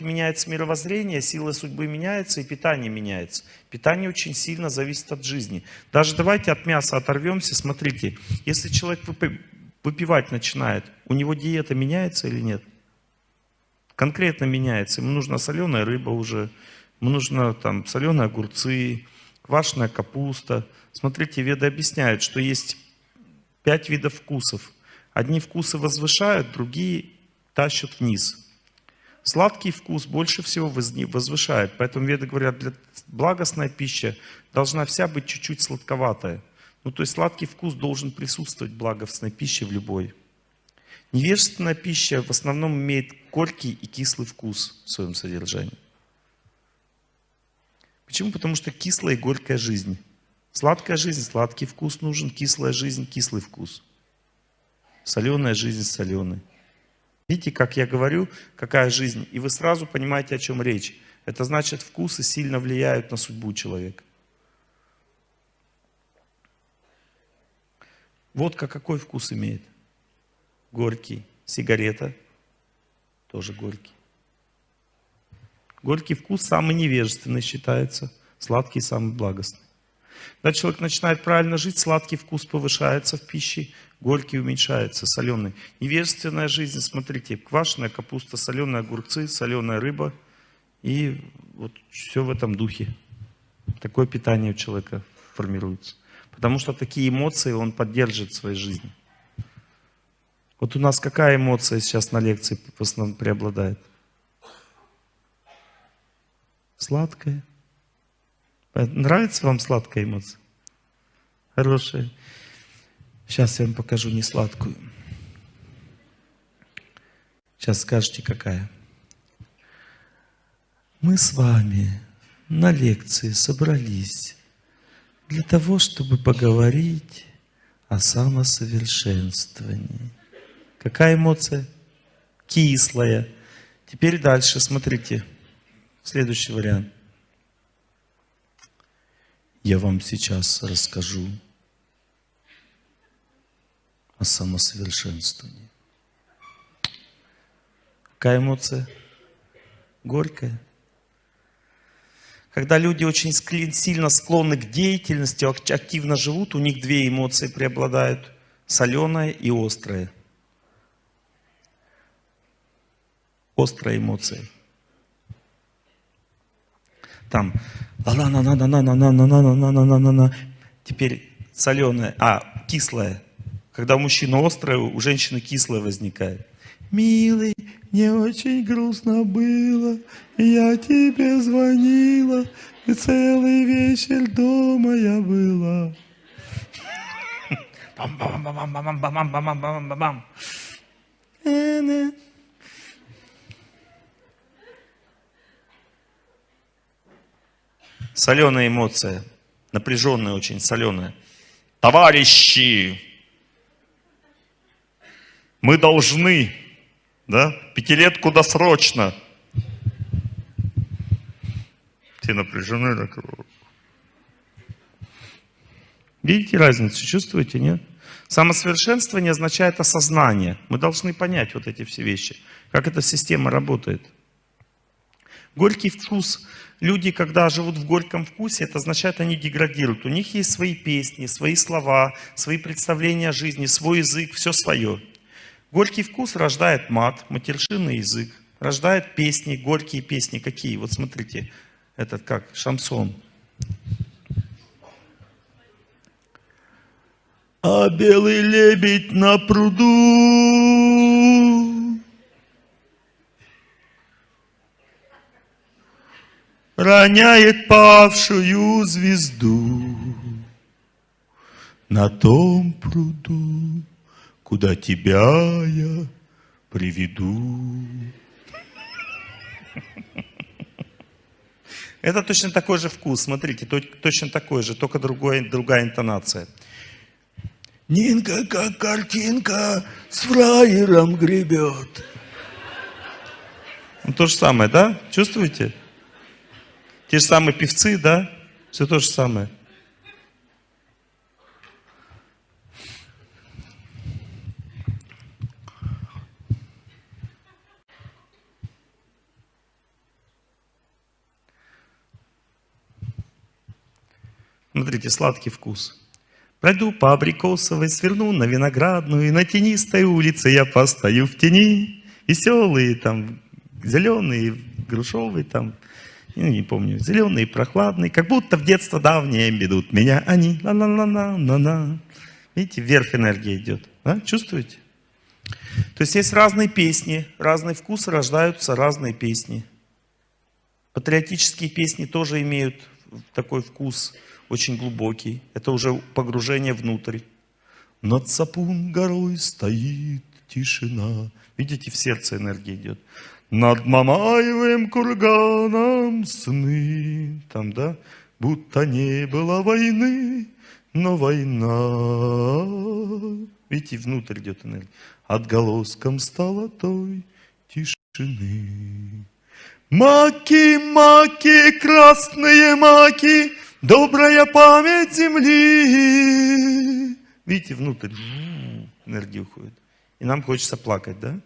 меняется мировоззрение, сила судьбы меняется и питание меняется. Питание очень сильно зависит от жизни. Даже давайте от мяса оторвемся, смотрите, если человек выпивать начинает, у него диета меняется или нет? Конкретно меняется. Ему нужна соленая рыба уже, ему нужно там соленые огурцы, квашеная капуста. Смотрите, веды объясняют, что есть пять видов вкусов. Одни вкусы возвышают, другие тащат вниз. Сладкий вкус больше всего возвышает. Поэтому веды говорят, для благостная пища должна вся быть чуть-чуть сладковатая. Ну, то есть сладкий вкус должен присутствовать в благостной пище в любой. Невежественная пища в основном имеет горький и кислый вкус в своем содержании. Почему? Потому что кислая и горькая жизнь. Сладкая жизнь, сладкий вкус нужен, кислая жизнь, кислый вкус. Соленая жизнь, соленый. Видите, как я говорю, какая жизнь, и вы сразу понимаете, о чем речь. Это значит, вкусы сильно влияют на судьбу человека. Водка какой вкус имеет? Горький. Сигарета тоже горький. Горький вкус самый невежественный считается, сладкий самый благостный. Когда человек начинает правильно жить, сладкий вкус повышается в пище, горький уменьшается, соленый. Невежественная жизнь, смотрите, квашеная капуста, соленые огурцы, соленая рыба. И вот все в этом духе. Такое питание у человека формируется. Потому что такие эмоции он поддерживает в своей жизни. Вот у нас какая эмоция сейчас на лекции в основном преобладает? Сладкая. Нравится вам сладкая эмоция? Хорошая. Сейчас я вам покажу не сладкую. Сейчас скажете, какая. Мы с вами на лекции собрались для того, чтобы поговорить о самосовершенствовании. Какая эмоция? Кислая. Теперь дальше, смотрите. Следующий вариант. Я вам сейчас расскажу о самосовершенствовании. Какая эмоция? Горькая. Когда люди очень сильно склонны к деятельности, активно живут, у них две эмоции преобладают. Соленая и острая. Острая эмоция. Там Теперь соленая, а, кислая. Когда у мужчины острое, у женщины кислое возникает. Милый, мне очень грустно было, я тебе звонила, и целый вечер дома я была. Бам-бам-бам-бам-бам-бам-бам-бам-бам-бам. Соленая эмоция, напряженная очень, соленая. Товарищи, мы должны, да, пятилетку досрочно. Все напряжены. Так. Видите разницу, чувствуете, нет? Самосовершенствование означает осознание. Мы должны понять вот эти все вещи, как эта система работает. Горький вкус люди, когда живут в горьком вкусе, это означает, они деградируют. У них есть свои песни, свои слова, свои представления о жизни, свой язык, все свое. Горький вкус рождает мат, матершинный язык, рождает песни, горькие песни. Какие? Вот смотрите, этот как, шансон. А белый лебедь на пруду роняет павшую звезду на том пруду, куда тебя я приведу. Это точно такой же вкус, смотрите, точно такой же, только другой, другая интонация. Нинка, как картинка, с фраером гребет. Ну, то же самое, да? Чувствуете? Те же самые певцы, да? Все то же самое. Смотрите, сладкий вкус. Пройду по абрикосовой, сверну на виноградную, и на тенистой улице я постою в тени. Веселые, там, зеленые, грушовые, там, ну, не помню, зеленые, прохладные, как будто в детство давнее ведут меня они. ла ла ла ла ла ла Видите, вверх энергия идет. Да? Чувствуете? То есть есть разные песни, разные вкусы, рождаются разные песни. Патриотические песни тоже имеют такой вкус очень глубокий. Это уже погружение внутрь. Над Сапун горой стоит тишина. Видите, в сердце энергия идет. Над Мамаевым курганом сны. Там, да? Будто не было войны, но война. Видите, внутрь идет энергия. Отголоском стала той тишины. Маки, маки, красные маки, добрая память земли. Видите, внутрь энергия уходит. И нам хочется плакать, да?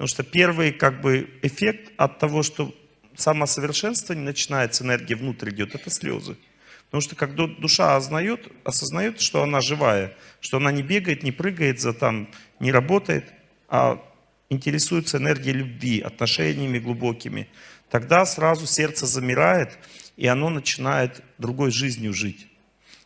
Потому что первый как бы эффект от того, что самосовершенствование начинается, энергия внутрь идет, это слезы. Потому что когда душа осознает, осознает, что она живая, что она не бегает, не прыгает за там, не работает, а интересуется энергией любви, отношениями глубокими, тогда сразу сердце замирает, и оно начинает другой жизнью жить.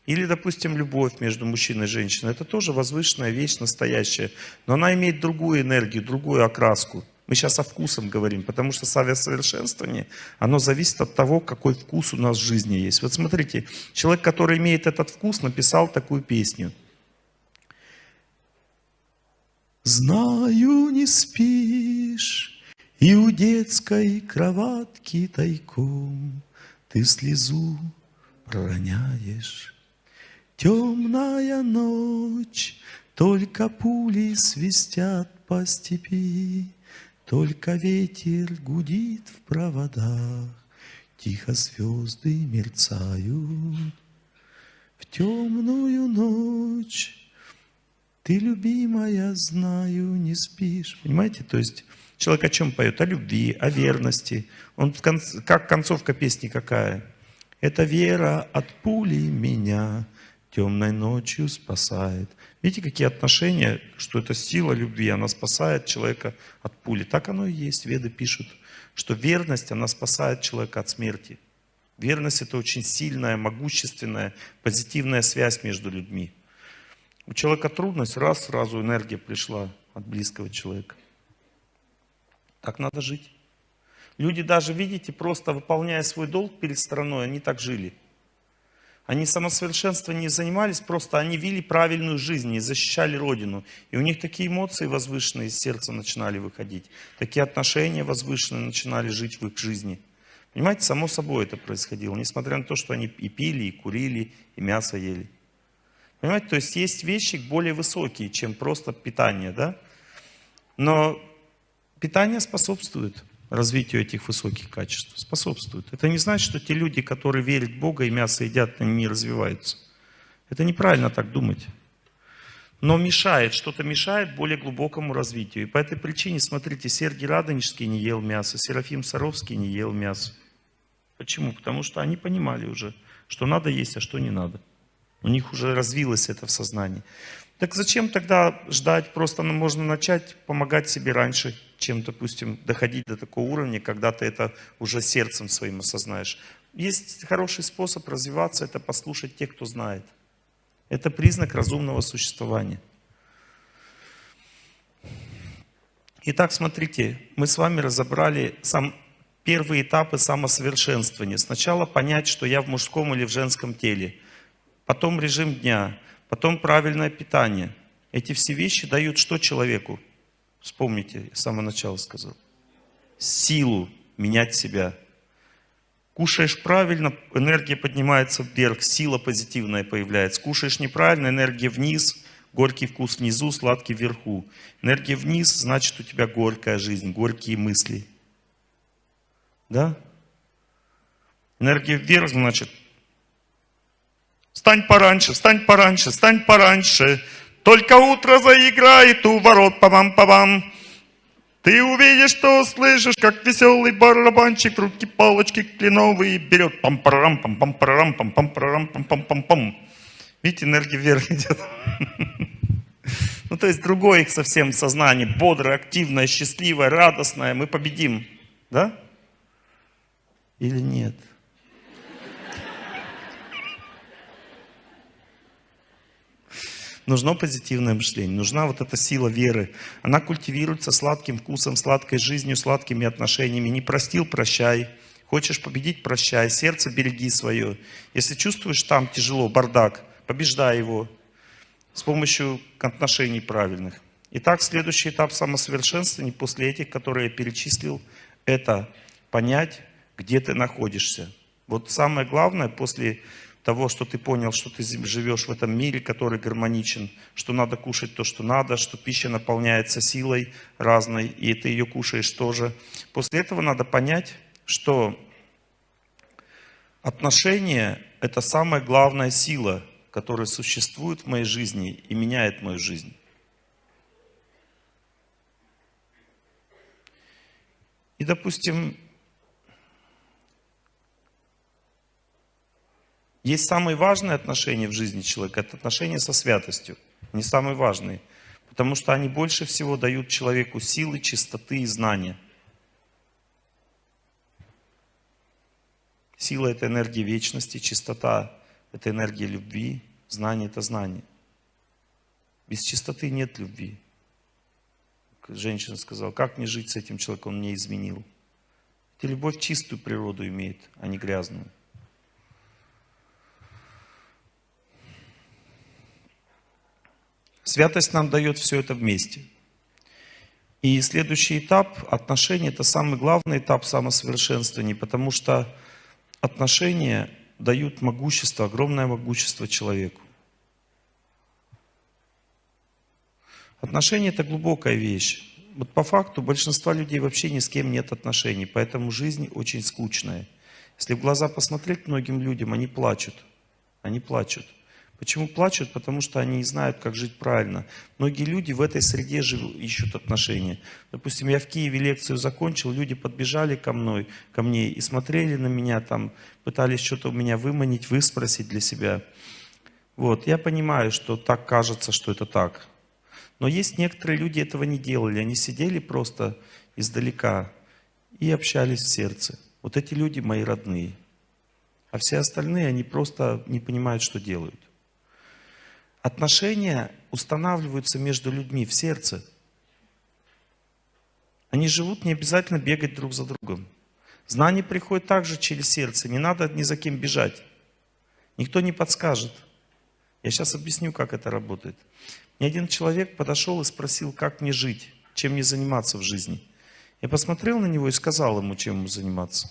Или, допустим, любовь между мужчиной и женщиной. Это тоже возвышенная вещь, настоящая. Но она имеет другую энергию, другую окраску. Мы сейчас о вкусом говорим, потому что совершенствование, оно зависит от того, какой вкус у нас в жизни есть. Вот смотрите, человек, который имеет этот вкус, написал такую песню. Знаю, не спишь, и у детской кроватки тайком Ты слезу пророняешь. Темная ночь, только пули свистят по степи, только ветер гудит в проводах, Тихо звезды мерцают. В темную ночь ты, любимая, знаю, не спишь. Понимаете? То есть человек о чем поет? О любви, о верности. Он в конце, как концовка песни какая? Это вера от пули меня темной ночью спасает. Видите, какие отношения, что это сила любви, она спасает человека от пули. Так оно и есть. Веды пишут, что верность, она спасает человека от смерти. Верность это очень сильная, могущественная, позитивная связь между людьми. У человека трудность, раз, сразу энергия пришла от близкого человека. Так надо жить. Люди даже, видите, просто выполняя свой долг перед страной, они так жили. Они самосовершенством не занимались, просто они вели правильную жизнь и защищали Родину. И у них такие эмоции возвышенные из сердца начинали выходить. Такие отношения возвышенные начинали жить в их жизни. Понимаете, само собой это происходило, несмотря на то, что они и пили, и курили, и мясо ели. Понимаете, то есть есть вещи более высокие, чем просто питание, да? Но питание способствует развитию этих высоких качеств. Способствует. Это не значит, что те люди, которые верят в Бога и мясо едят, они не развиваются. Это неправильно так думать. Но мешает, что-то мешает более глубокому развитию. И по этой причине, смотрите, Сергий Радонежский не ел мясо, Серафим Саровский не ел мясо. Почему? Потому что они понимали уже, что надо есть, а что не надо. У них уже развилось это в сознании. Так зачем тогда ждать? Просто можно начать помогать себе раньше, чем, допустим, доходить до такого уровня, когда ты это уже сердцем своим осознаешь. Есть хороший способ развиваться, это послушать тех, кто знает. Это признак разумного существования. Итак, смотрите, мы с вами разобрали сам, первые этапы самосовершенствования. Сначала понять, что я в мужском или в женском теле. Потом режим дня потом правильное питание. Эти все вещи дают что человеку? Вспомните, я с самого начала сказал. Силу менять себя. Кушаешь правильно, энергия поднимается вверх, сила позитивная появляется. Кушаешь неправильно, энергия вниз, горький вкус внизу, сладкий вверху. Энергия вниз, значит у тебя горькая жизнь, горькие мысли. Да? Энергия вверх, значит Встань пораньше, встань пораньше, встань пораньше. Только утро заиграет у ворот, па-бам. Ты увидишь, что услышишь, как веселый барабанчик руки палочки кленовые берет. пам парам пам пам парам пам пам парам пам пам пам пам Видите, энергия вверх идет. Ну, то есть другое их совсем сознание, бодрое, активное, счастливое, радостное. Мы победим. Да? Или нет? Нужно позитивное мышление, нужна вот эта сила веры. Она культивируется сладким вкусом, сладкой жизнью, сладкими отношениями. Не простил – прощай. Хочешь победить – прощай. Сердце береги свое. Если чувствуешь там тяжело, бардак, побеждай его с помощью отношений правильных. Итак, следующий этап самосовершенствования после этих, которые я перечислил, это понять, где ты находишься. Вот самое главное после того, что ты понял, что ты живешь в этом мире, который гармоничен, что надо кушать то, что надо, что пища наполняется силой разной, и ты ее кушаешь тоже. После этого надо понять, что отношения – это самая главная сила, которая существует в моей жизни и меняет мою жизнь. И, допустим, Есть самые важные отношения в жизни человека, это отношения со святостью. Не самые важные, потому что они больше всего дают человеку силы, чистоты и знания. Сила – это энергия вечности, чистота – это энергия любви, знание – это знание. Без чистоты нет любви. Женщина сказала, как мне жить с этим человеком, он мне изменил. Это любовь чистую природу имеет, а не грязную. Святость нам дает все это вместе. И следующий этап отношений – это самый главный этап самосовершенствования, потому что отношения дают могущество, огромное могущество человеку. Отношения – это глубокая вещь. Вот по факту большинства людей вообще ни с кем нет отношений, поэтому жизнь очень скучная. Если в глаза посмотреть многим людям, они плачут. Они плачут. Почему плачут? Потому что они не знают, как жить правильно. Многие люди в этой среде живут, ищут отношения. Допустим, я в Киеве лекцию закончил, люди подбежали ко мной, ко мне и смотрели на меня, там, пытались что-то у меня выманить, выспросить для себя. Вот, я понимаю, что так кажется, что это так. Но есть некоторые люди этого не делали, они сидели просто издалека и общались в сердце. Вот эти люди мои родные. А все остальные, они просто не понимают, что делают. Отношения устанавливаются между людьми в сердце. Они живут не обязательно бегать друг за другом. Знание приходит также через сердце. Не надо ни за кем бежать. Никто не подскажет. Я сейчас объясню, как это работает. Мне один человек подошел и спросил, как мне жить, чем мне заниматься в жизни. Я посмотрел на него и сказал ему, чем ему заниматься.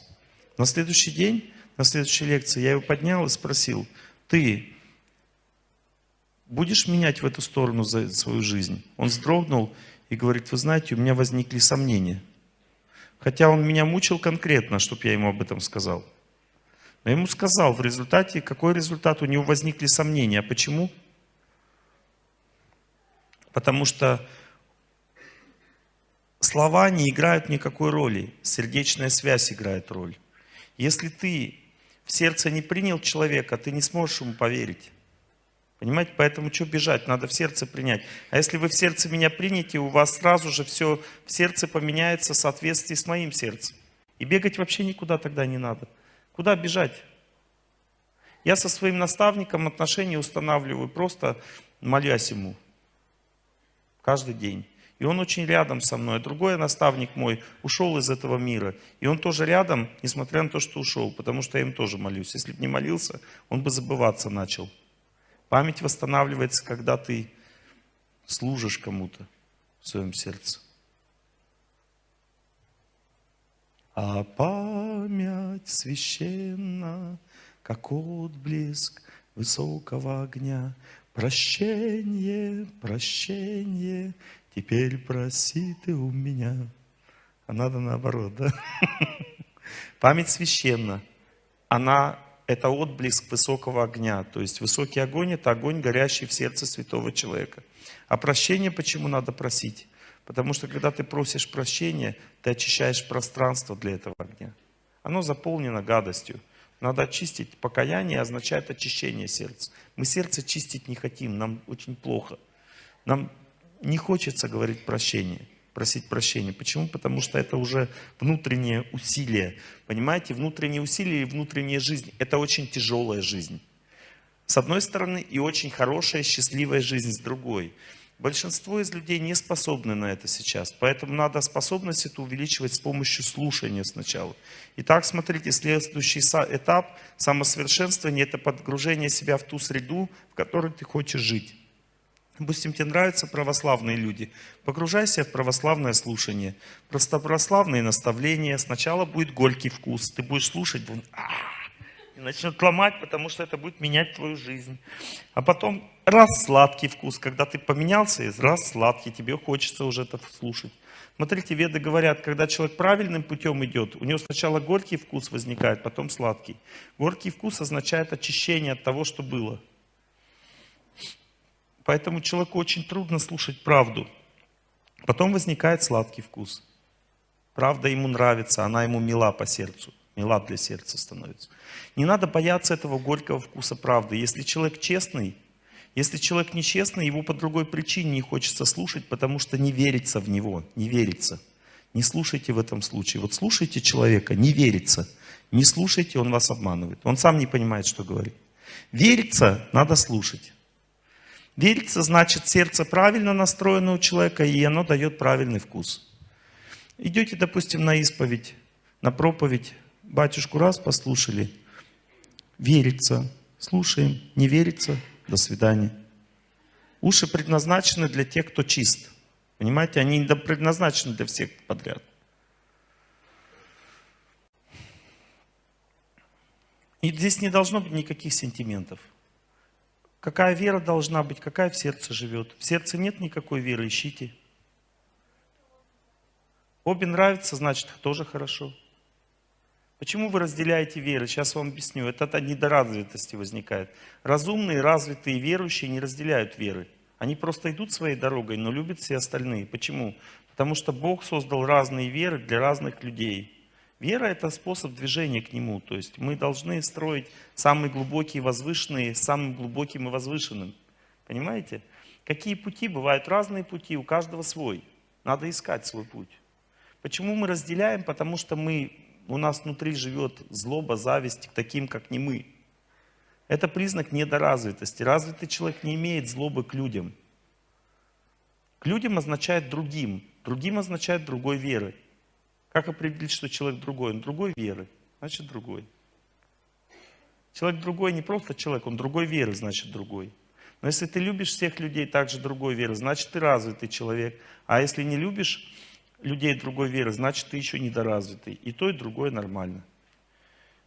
На следующий день, на следующей лекции я его поднял и спросил, ты будешь менять в эту сторону за свою жизнь? Он вздрогнул и говорит, вы знаете, у меня возникли сомнения. Хотя он меня мучил конкретно, чтобы я ему об этом сказал. Но ему сказал, в результате, какой результат? У него возникли сомнения. А почему? Потому что слова не играют никакой роли. Сердечная связь играет роль. Если ты в сердце не принял человека, ты не сможешь ему поверить. Понимаете, поэтому что бежать, надо в сердце принять. А если вы в сердце меня примете, у вас сразу же все в сердце поменяется в соответствии с моим сердцем. И бегать вообще никуда тогда не надо. Куда бежать? Я со своим наставником отношения устанавливаю, просто молясь ему. Каждый день. И он очень рядом со мной. Другой наставник мой ушел из этого мира. И он тоже рядом, несмотря на то, что ушел. Потому что я им тоже молюсь. Если бы не молился, он бы забываться начал. Память восстанавливается, когда ты служишь кому-то в своем сердце. А память священна, как отблеск высокого огня. Прощение, прощение, теперь проси ты у меня. А надо наоборот, да? Память священна. Она это отблеск высокого огня. То есть высокий огонь – это огонь, горящий в сердце святого человека. А прощение почему надо просить? Потому что когда ты просишь прощения, ты очищаешь пространство для этого огня. Оно заполнено гадостью. Надо очистить. Покаяние означает очищение сердца. Мы сердце чистить не хотим, нам очень плохо. Нам не хочется говорить прощение, просить прощения. Почему? Потому что это уже внутреннее усилие. Понимаете, внутреннее усилие и внутренняя жизнь – это очень тяжелая жизнь. С одной стороны, и очень хорошая, счастливая жизнь с другой. Большинство из людей не способны на это сейчас, поэтому надо способность эту увеличивать с помощью слушания сначала. Итак, смотрите, следующий этап самосовершенствования – это подгружение себя в ту среду, в которой ты хочешь жить. Допустим, тебе нравятся православные люди. Погружайся в православное слушание. Просто православные наставления. Сначала будет горький вкус. Ты будешь слушать, и начнет ломать, потому что это будет менять твою жизнь. А потом раз сладкий вкус, когда ты поменялся, и раз сладкий, тебе хочется уже это слушать. Смотрите, веды говорят, когда человек правильным путем идет, у него сначала горький вкус возникает, потом сладкий. Горький вкус означает очищение от того, что было. Поэтому человеку очень трудно слушать правду. Потом возникает сладкий вкус. Правда ему нравится, она ему мила по сердцу. Мила для сердца становится. Не надо бояться этого горького вкуса правды. Если человек честный, если человек нечестный, его по другой причине не хочется слушать, потому что не верится в него, не верится. Не слушайте в этом случае. Вот слушайте человека, не верится. Не слушайте, он вас обманывает. Он сам не понимает, что говорит. Верится, надо слушать. Верится, значит, сердце правильно настроено у человека, и оно дает правильный вкус. Идете, допустим, на исповедь, на проповедь, батюшку раз послушали, верится, слушаем, не верится, до свидания. Уши предназначены для тех, кто чист. Понимаете, они не предназначены для всех подряд. И здесь не должно быть никаких сентиментов. Какая вера должна быть, какая в сердце живет. В сердце нет никакой веры, ищите. Обе нравится, значит, тоже хорошо. Почему вы разделяете веры? Сейчас вам объясню. Это от недоразвитости возникает. Разумные, развитые, верующие не разделяют веры. Они просто идут своей дорогой, но любят все остальные. Почему? Потому что Бог создал разные веры для разных людей. Вера – это способ движения к Нему. То есть мы должны строить самые глубокие и возвышенные самым глубоким и возвышенным. Понимаете? Какие пути? Бывают разные пути, у каждого свой. Надо искать свой путь. Почему мы разделяем? Потому что мы, у нас внутри живет злоба, зависть к таким, как не мы. Это признак недоразвитости. Развитый человек не имеет злобы к людям. К людям означает другим. Другим означает другой веры. Как определить, что человек другой? Он другой веры, значит другой. Человек другой не просто человек, он другой веры, значит другой. Но если ты любишь всех людей также другой веры, значит ты развитый человек. А если не любишь людей другой веры, значит ты еще недоразвитый. И то, и другое нормально.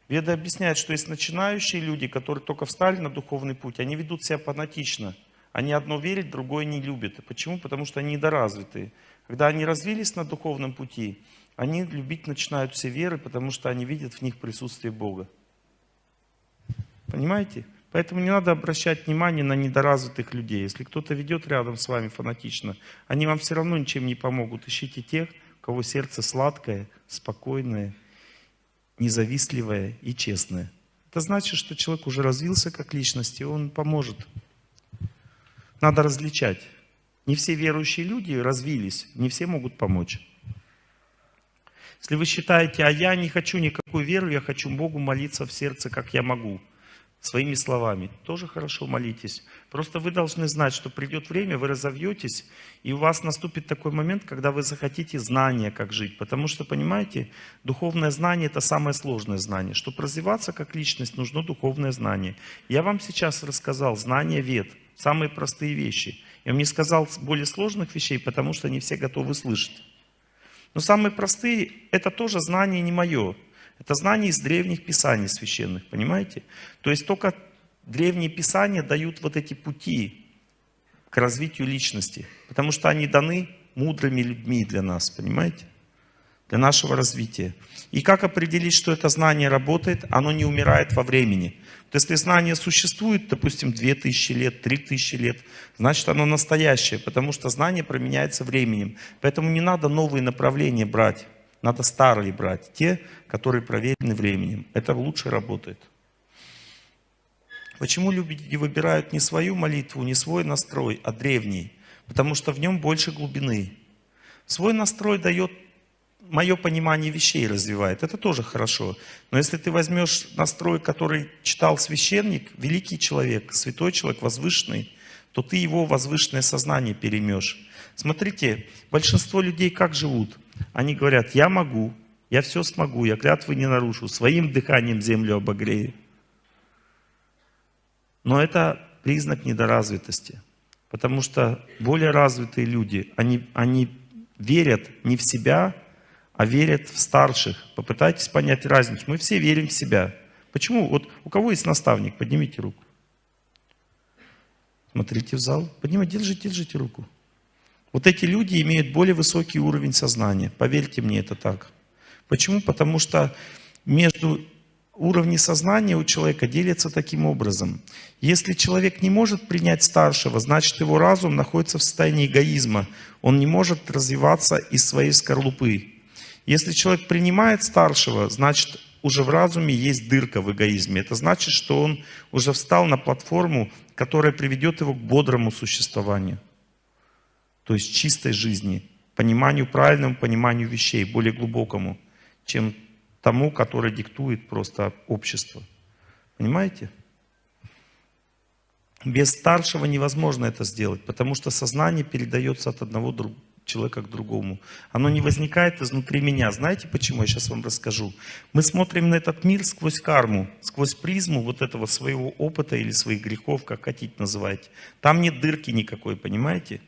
Веда объясняет, что есть начинающие люди, которые только встали на духовный путь, они ведут себя фанатично. Они одно верят, другое не любят. Почему? Потому что они недоразвитые. Когда они развились на духовном пути, они любить начинают все веры, потому что они видят в них присутствие Бога. Понимаете? Поэтому не надо обращать внимание на недоразвитых людей. Если кто-то ведет рядом с вами фанатично, они вам все равно ничем не помогут. Ищите тех, у кого сердце сладкое, спокойное, независтливое и честное. Это значит, что человек уже развился как личность, и он поможет. Надо различать. Не все верующие люди развились, не все могут помочь. Если вы считаете, а я не хочу никакую веру, я хочу Богу молиться в сердце, как я могу, своими словами, тоже хорошо молитесь. Просто вы должны знать, что придет время, вы разовьетесь, и у вас наступит такой момент, когда вы захотите знания, как жить. Потому что, понимаете, духовное знание – это самое сложное знание. Чтобы развиваться как личность, нужно духовное знание. Я вам сейчас рассказал знания вет, самые простые вещи. Я вам не сказал более сложных вещей, потому что не все готовы слышать. Но самые простые, это тоже знание не мое. Это знание из древних писаний священных, понимаете? То есть только древние писания дают вот эти пути к развитию личности. Потому что они даны мудрыми людьми для нас, понимаете? Для нашего развития. И как определить, что это знание работает? Оно не умирает во времени. Есть, если знание существует, допустим, 2000 лет, 3000 лет, значит оно настоящее, потому что знание променяется временем. Поэтому не надо новые направления брать, надо старые брать, те, которые проверены временем. Это лучше работает. Почему люди выбирают не свою молитву, не свой настрой, а древний? Потому что в нем больше глубины. Свой настрой дает мое понимание вещей развивает. Это тоже хорошо. Но если ты возьмешь настрой, который читал священник, великий человек, святой человек, возвышенный, то ты его возвышенное сознание переймешь. Смотрите, большинство людей как живут? Они говорят, я могу, я все смогу, я клятвы не нарушу, своим дыханием землю обогрею. Но это признак недоразвитости. Потому что более развитые люди, они, они верят не в себя, а верят в старших. Попытайтесь понять разницу. Мы все верим в себя. Почему? Вот у кого есть наставник? Поднимите руку. Смотрите в зал. Поднимайте, держите, держите руку. Вот эти люди имеют более высокий уровень сознания. Поверьте мне, это так. Почему? Потому что между уровни сознания у человека делятся таким образом. Если человек не может принять старшего, значит его разум находится в состоянии эгоизма. Он не может развиваться из своей скорлупы. Если человек принимает старшего, значит уже в разуме есть дырка в эгоизме. Это значит, что он уже встал на платформу, которая приведет его к бодрому существованию. То есть чистой жизни, пониманию, правильному пониманию вещей, более глубокому, чем тому, который диктует просто общество. Понимаете? Без старшего невозможно это сделать, потому что сознание передается от одного другого человека к другому. Оно не возникает изнутри меня. Знаете почему? Я сейчас вам расскажу. Мы смотрим на этот мир сквозь карму, сквозь призму вот этого своего опыта или своих грехов, как хотите называть. Там нет дырки никакой, понимаете?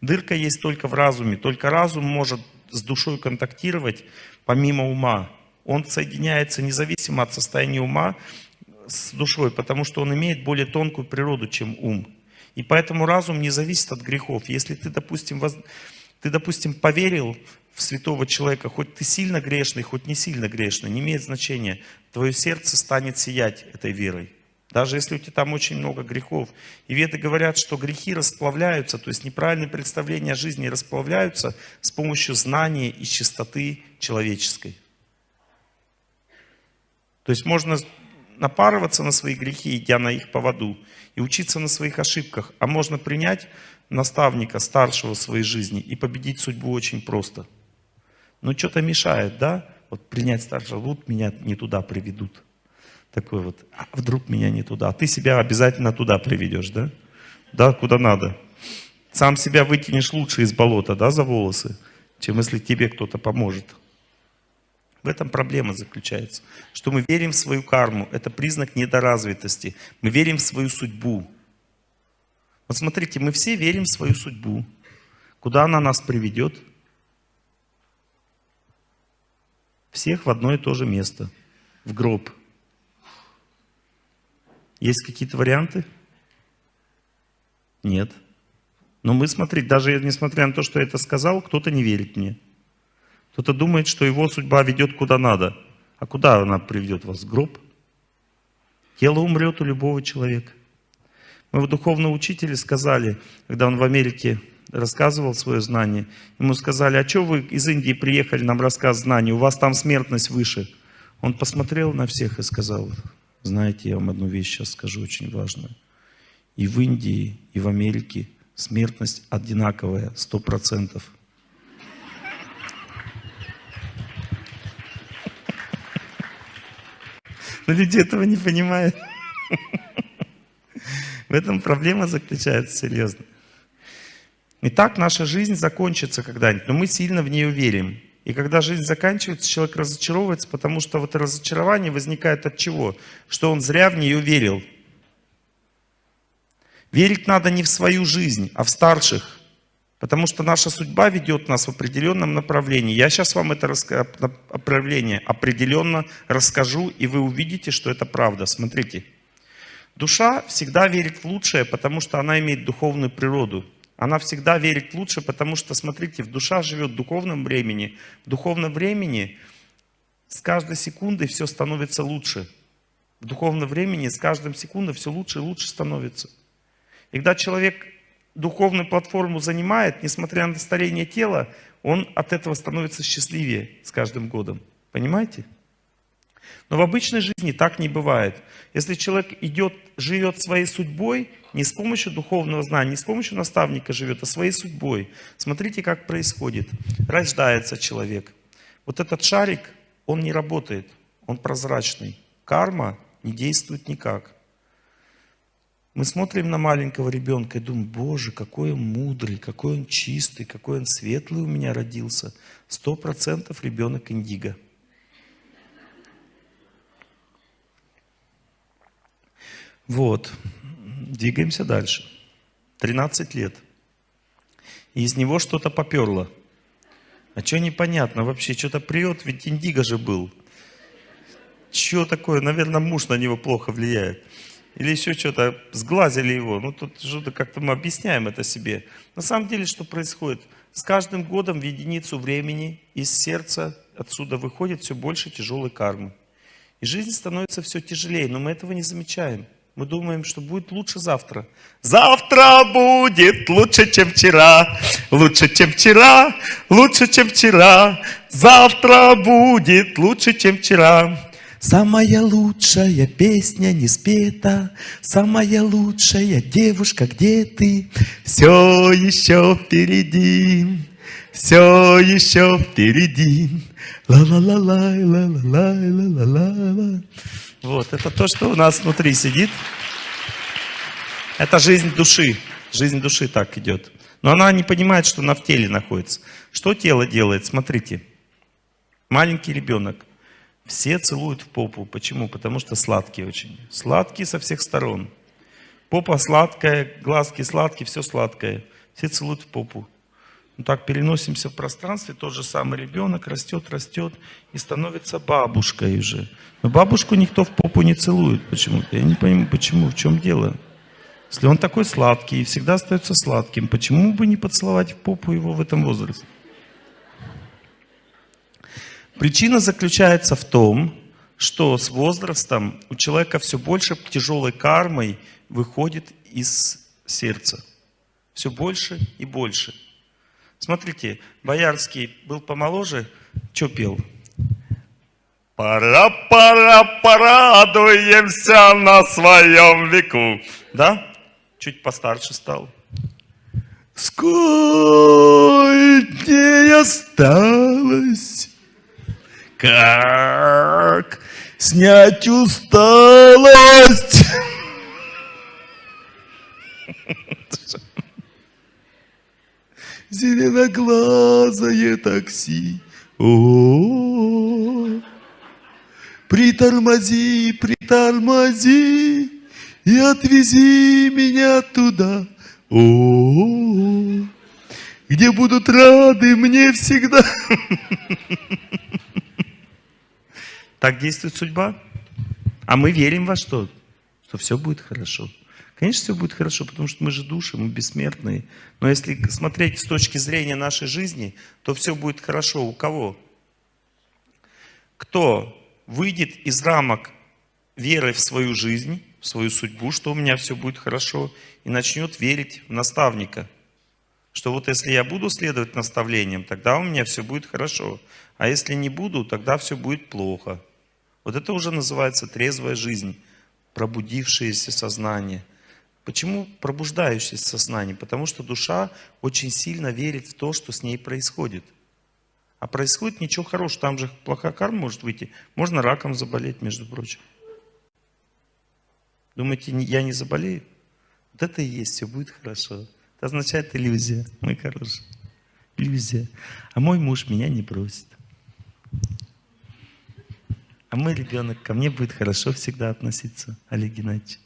Дырка есть только в разуме. Только разум может с душой контактировать помимо ума. Он соединяется независимо от состояния ума с душой, потому что он имеет более тонкую природу, чем ум. И поэтому разум не зависит от грехов. Если ты, допустим, воз... Ты, допустим, поверил в святого человека, хоть ты сильно грешный, хоть не сильно грешный, не имеет значения. Твое сердце станет сиять этой верой. Даже если у тебя там очень много грехов. И веды говорят, что грехи расплавляются, то есть неправильные представления о жизни расплавляются с помощью знания и чистоты человеческой. То есть можно напарываться на свои грехи, идя на их поводу, и учиться на своих ошибках. А можно принять наставника старшего в своей жизни и победить судьбу очень просто. Но что-то мешает, да? Вот принять старшего, вот меня не туда приведут. Такой вот, а вдруг меня не туда. А ты себя обязательно туда приведешь, да? Да, куда надо. Сам себя вытянешь лучше из болота, да, за волосы, чем если тебе кто-то поможет. В этом проблема заключается, что мы верим в свою карму. Это признак недоразвитости. Мы верим в свою судьбу. Вот смотрите, мы все верим в свою судьбу. Куда она нас приведет? Всех в одно и то же место. В гроб. Есть какие-то варианты? Нет. Но мы, смотрите, даже несмотря на то, что я это сказал, кто-то не верит мне. Кто-то думает, что его судьба ведет куда надо. А куда она приведет вас? В гроб? Тело умрет у любого человека. Моего духовного учителя сказали, когда он в Америке рассказывал свое знание, ему сказали, а что вы из Индии приехали нам рассказывать знания, у вас там смертность выше. Он посмотрел на всех и сказал, знаете, я вам одну вещь сейчас скажу очень важную. И в Индии, и в Америке смертность одинаковая, сто процентов. Но люди этого не понимают. В этом проблема заключается серьезно. И так наша жизнь закончится когда-нибудь, но мы сильно в нее верим. И когда жизнь заканчивается, человек разочаровывается, потому что вот разочарование возникает от чего? Что он зря в нее верил. Верить надо не в свою жизнь, а в старших. Потому что наша судьба ведет нас в определенном направлении. Я сейчас вам это направление определенно расскажу, и вы увидите, что это правда. Смотрите. Душа всегда верит в лучшее, потому что она имеет духовную природу. Она всегда верит лучше, потому что, смотрите, в душа живет в духовном времени. В духовном времени с каждой секундой все становится лучше. В духовном времени с каждым секундой все лучше и лучше становится. И когда человек духовную платформу занимает, несмотря на старение тела, он от этого становится счастливее с каждым годом. Понимаете? Но в обычной жизни так не бывает. Если человек идет, живет своей судьбой, не с помощью духовного знания, не с помощью наставника живет, а своей судьбой. Смотрите, как происходит. Рождается человек. Вот этот шарик, он не работает, он прозрачный. Карма не действует никак. Мы смотрим на маленького ребенка и думаем, боже, какой он мудрый, какой он чистый, какой он светлый у меня родился. Сто процентов ребенок индиго. Вот. Двигаемся дальше. 13 лет. И из него что-то поперло. А что непонятно вообще? Что-то прет, ведь индиго же был. Что такое? Наверное, муж на него плохо влияет. Или еще что-то, сглазили его. Ну, тут что-то как-то мы объясняем это себе. На самом деле, что происходит? С каждым годом в единицу времени из сердца отсюда выходит все больше тяжелой кармы. И жизнь становится все тяжелее, но мы этого не замечаем. Мы думаем, что будет лучше завтра. Завтра будет лучше, чем вчера. Лучше, чем вчера. Лучше, чем вчера. Завтра будет лучше, чем вчера. Самая лучшая песня не спета, Самая лучшая девушка, где ты? Все еще впереди, все еще впереди. Ла-ла-ла-лай, ла-ла-лай, ла-ла-ла-ла. Вот, это то, что у нас внутри сидит. Это жизнь души. Жизнь души так идет. Но она не понимает, что она в теле находится. Что тело делает? Смотрите. Маленький ребенок. Все целуют в попу. Почему? Потому что сладкие очень. Сладкие со всех сторон. Попа сладкая, глазки сладкие, все сладкое. Все целуют в попу. Ну так переносимся в пространстве, тот же самый ребенок растет, растет и становится бабушкой уже. Но бабушку никто в попу не целует почему-то. Я не понимаю, почему, в чем дело. Если он такой сладкий и всегда остается сладким, почему бы не поцеловать в попу его в этом возрасте? Причина заключается в том, что с возрастом у человека все больше тяжелой кармой выходит из сердца. Все больше и больше. Смотрите, Боярский был помоложе, что пел? Пора, пора, порадуемся на своем веку. Да? Чуть постарше стал. Сколько дней осталось? Как снять усталость? Зеленоглазое такси. О, притормози, притормози и отвези меня туда. -о где будут рады мне всегда. Так действует судьба. А мы верим во что? Что все будет хорошо. Конечно, все будет хорошо, потому что мы же души, мы бессмертные. Но если смотреть с точки зрения нашей жизни, то все будет хорошо. У кого? Кто выйдет из рамок веры в свою жизнь, в свою судьбу, что у меня все будет хорошо, и начнет верить в наставника. Что вот если я буду следовать наставлениям, тогда у меня все будет хорошо. А если не буду, тогда все будет плохо. Вот это уже называется трезвая жизнь, пробудившееся сознание – Почему пробуждающееся сознание? Потому что душа очень сильно верит в то, что с ней происходит. А происходит ничего хорошего. Там же плохая карма может выйти. Можно раком заболеть, между прочим. Думаете, я не заболею? Вот это и есть, все будет хорошо. Это означает иллюзия, мой хороший. Иллюзия. А мой муж меня не бросит. А мой ребенок ко мне будет хорошо всегда относиться, Олег Геннадьевич.